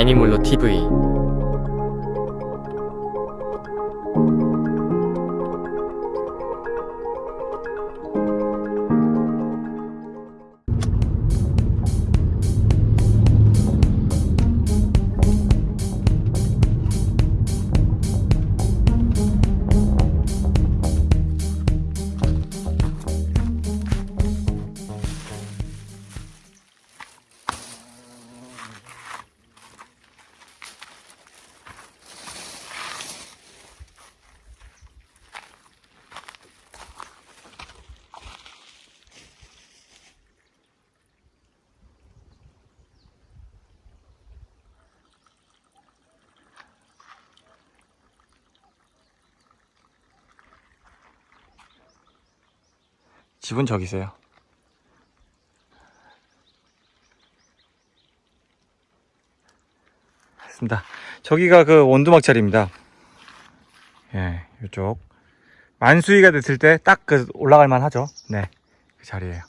애니몰로 TV 집은 저기세요. 맞습니다. 저기가 그 원두막 자리입니다. 예 이쪽. 만수위가 됐을 때 딱 그 올라갈 만 하죠. 네 그 자리에요.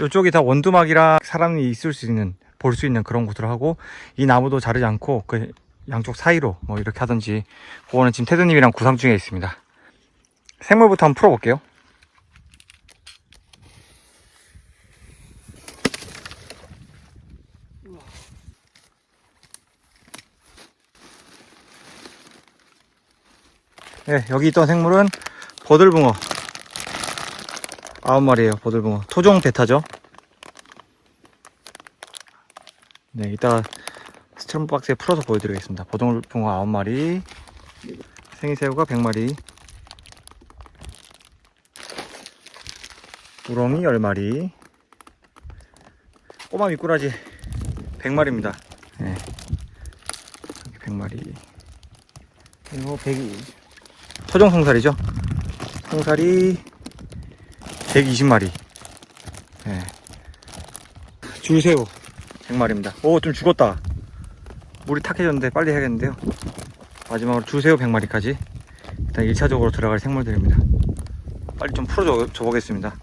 이쪽이 다 원두막이라 사람이 있을 수 있는 볼 수 있는 그런 곳으로 하고 이 나무도 자르지 않고 그 양쪽 사이로 뭐 이렇게 하든지 그거는 지금 테드님이랑 구상 중에 있습니다. 생물부터 한번 풀어볼게요 네, 여기 있던 생물은 버들붕어. 아홉 마리예요 버들붕어. 토종 베타죠? 네 이따 스트롬 박스에 풀어서 보여드리겠습니다. 버들붕어 아홉 마리 생이새우가 100마리 우렁이 10마리 꼬마 미꾸라지 100마리입니다. 네. 100마리. 그리고 100이 토종 송살이죠? 송살이 120마리. 네. 줄새우. 100마리입니다. 오 좀 죽었다. 물이 탁해졌는데 빨리 해야겠는데요? 마지막으로 줄새우 100마리까지. 일단 1차적으로 들어갈 생물들입니다. 빨리 좀 풀어줘 줘 보겠습니다.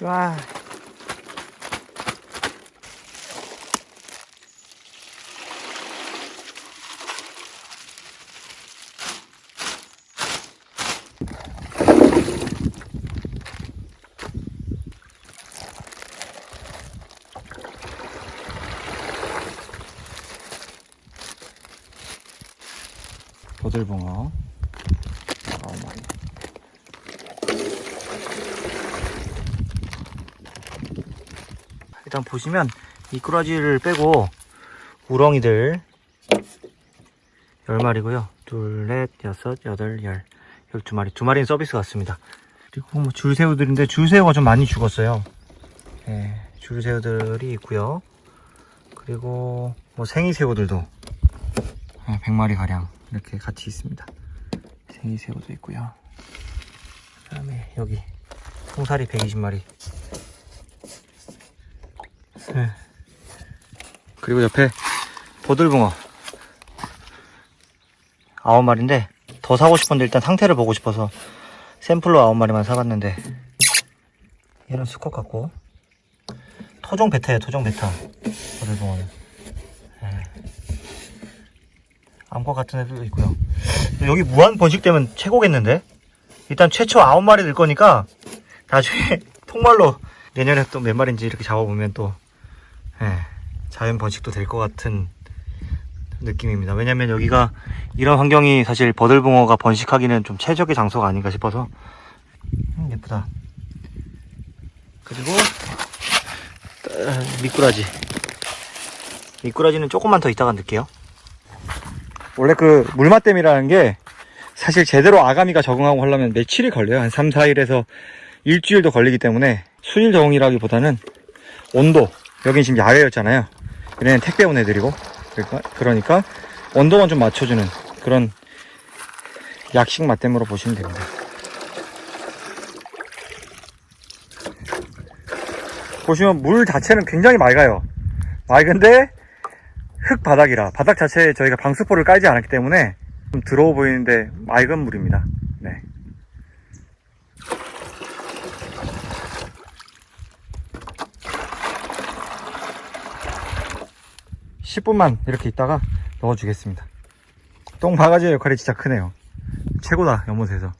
와 버들붕어. 일단 보시면 미꾸라지를 빼고 우렁이들 10마리고요. 둘, 넷, 여섯, 여덟, 열 12마리 두 마리는 서비스 같습니다. 그리고 뭐 줄새우들인데 줄새우가 좀 많이 죽었어요. 네, 줄새우들이 있고요. 그리고 뭐 생이새우들도 100마리 가량 이렇게 같이 있습니다. 생이새우도 있고요. 그 다음에 여기 송사리 120마리. 네. 그리고 옆에 보들붕어. 9마리인데 더 사고 싶은데 일단 상태를 보고 싶어서 샘플로 9마리만 사봤는데 얘는 수컷 같고. 토종 베타예요 토종 베타. 보들붕어는 암컷 같은 애들도 있고요. 여기 무한 번식되면 최고겠는데? 일단 최초 9마리 될 거니까 나중에 통말로 내년에 또 몇 마리인지 이렇게 잡아보면 또 예, 자연 번식도 될 것 같은 느낌입니다. 왜냐면 여기가 이런 환경이 사실 버들붕어가 번식하기는 좀 최적의 장소가 아닌가 싶어서. 음, 예쁘다. 그리고 미꾸라지. 미꾸라지는 조금만 더 이따가 넣을게요. 원래 그 물맛댐이라는 게 사실 제대로 아가미가 적응하고 하려면 며칠이 걸려요. 한 3, 4일에서 일주일도 걸리기 때문에 순일 적응이라기보다는 온도. 여긴 지금 야외였잖아요. 얘네는 택배 온 애들이고 그러니까, 그러니까 온도만 좀 맞춰주는 그런 약식 맛댐으로 보시면 됩니다. 보시면 물 자체는 굉장히 맑아요. 맑은데 흙 바닥이라 바닥 자체에 저희가 방수포를 깔지 않았기 때문에 좀 더러워 보이는데 맑은 물입니다 네. 10분만 이렇게 있다가 넣어주겠습니다. 똥 바가지 역할이 진짜 크네요. 최고다, 연못에서.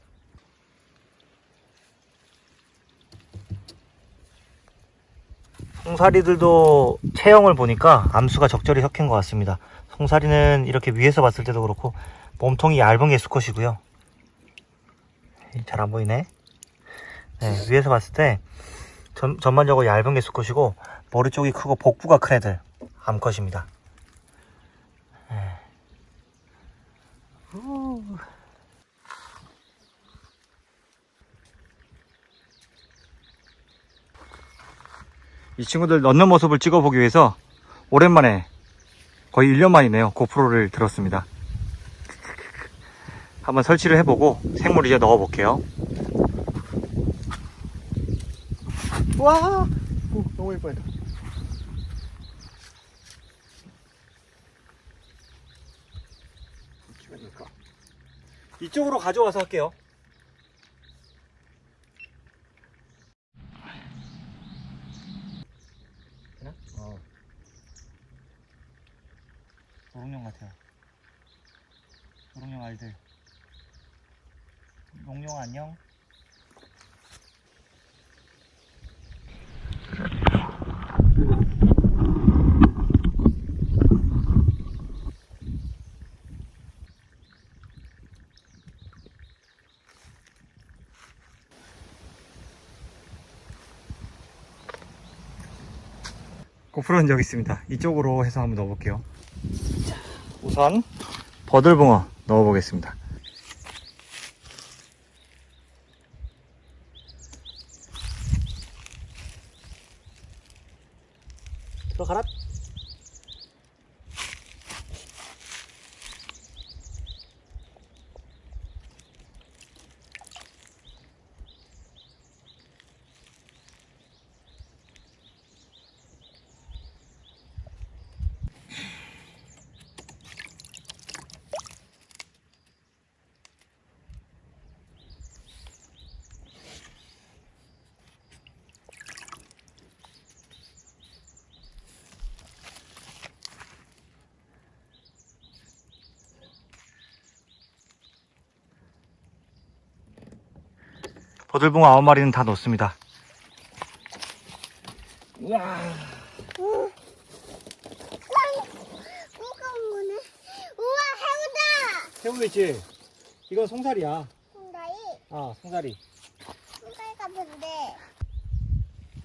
송사리들도 체형을 보니까 암수가 적절히 섞인 것 같습니다. 송사리는 이렇게 위에서 봤을 때도 그렇고 몸통이 얇은 게 수컷이고요. 잘 안 보이네. 네, 위에서 봤을 때 전, 전반적으로 얇은 게 수컷이고 머리 쪽이 크고 복부가 큰 애들 암컷입니다. 후. 이 친구들 넣는 모습을 찍어보기 위해서 오랜만에 거의 1년 만이네요. 고프로를 들었습니다. 한번 설치를 해보고 생물 이제 넣어 볼게요. 와! 오, 너무 예뻐요. 이쪽으로 가져와서 할게요. 되나? 어. 노롱용 같아요. 노롱용 알들. 농용 안녕. 고프로는 여기 있습니다. 이쪽으로 해서 한번 넣어볼게요. 자, 우선 버들붕어 넣어보겠습니다. 들어가라. 버들붕어 아홉 마리는 다 넣습니다. 우와, 해우다! 새우 있지? 이건 송사리야. 홍다이, 아, 송사리. 홍다이 같은데.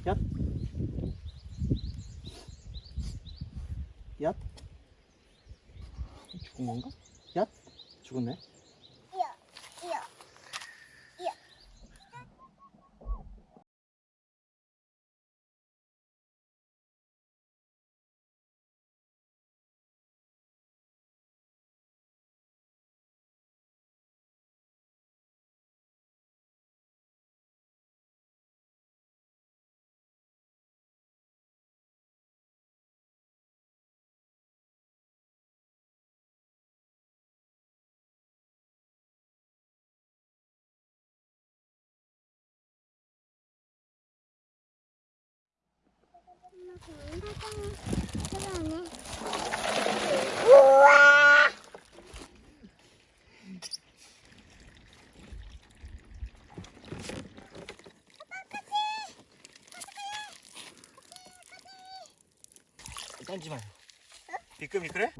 얏. 얏. 죽은 건가? 얏. 죽었네. 우와! 딴지 마요. 미끌미끌해?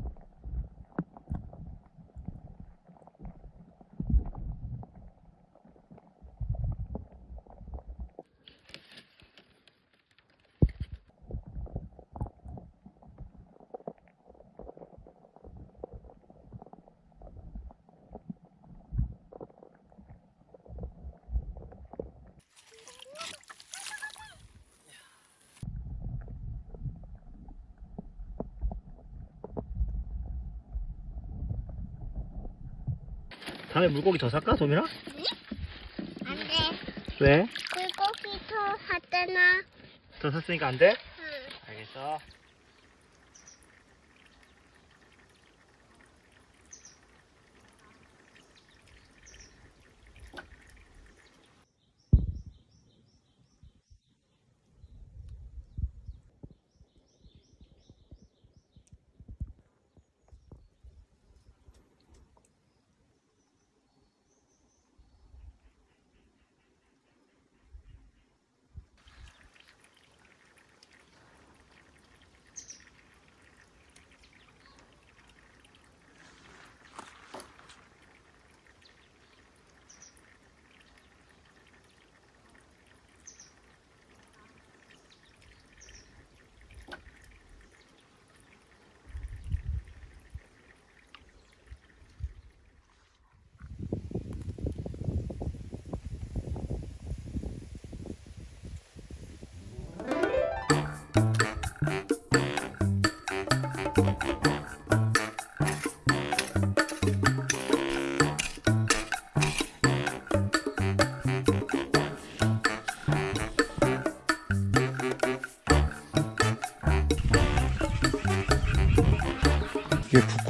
다음에 물고기 더 살까, 도민아? 안 돼. 왜? 물고기 더 하잖아. 더 샀으니까 안 돼? 응. 알겠어.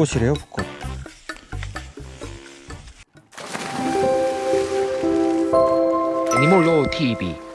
붓꽃이래요 붓꽃 애니몰로 TV